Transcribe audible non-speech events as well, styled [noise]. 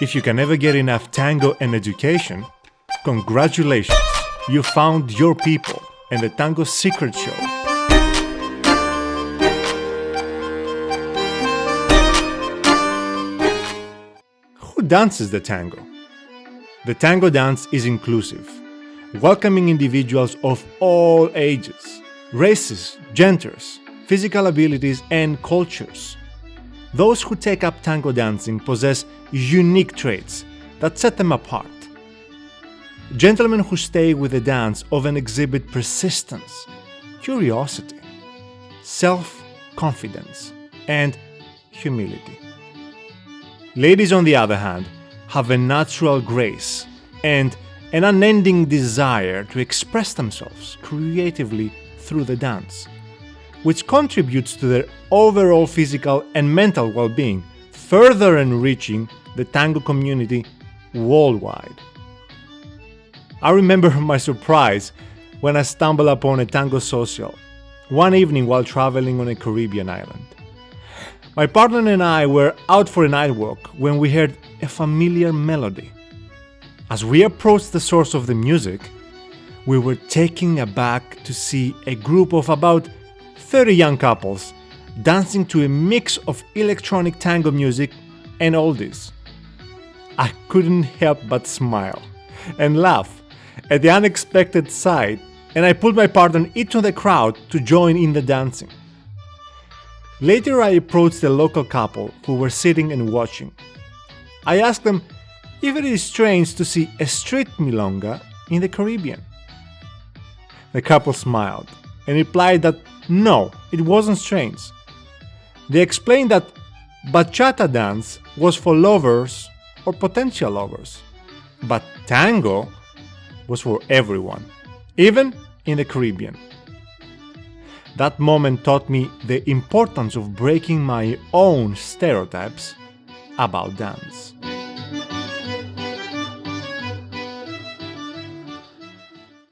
If you can never get enough tango and education, congratulations! You found your people and the Tango Secret Show. Who dances the tango? The tango dance is inclusive, welcoming individuals of all ages, races, genders, physical abilities, and cultures. Those who take up tango dancing possess unique traits that set them apart. Gentlemen who stay with the dance often exhibit persistence, curiosity, self-confidence, and humility. Ladies, on the other hand, have a natural grace and an unending desire to express themselves creatively through the dance, which contributes to their overall physical and mental well-being, further enriching the tango community worldwide. I remember [laughs] my surprise when I stumbled upon a tango social one evening while traveling on a Caribbean island. My partner and I were out for a night walk when we heard a familiar melody. As we approached the source of the music, we were taken aback to see a group of about 30 young couples dancing to a mix of electronic tango music and oldies. I couldn't help but smile and laugh at the unexpected sight and I pulled my partner into the crowd to join in the dancing. Later I approached the local couple who were sitting and watching. I asked them if it is strange to see a street milonga in the Caribbean. The couple smiled and replied that no, it wasn't strange. They explained that bachata dance was for lovers or potential lovers, but tango was for everyone, even in the Caribbean. That moment taught me the importance of breaking my own stereotypes about dance.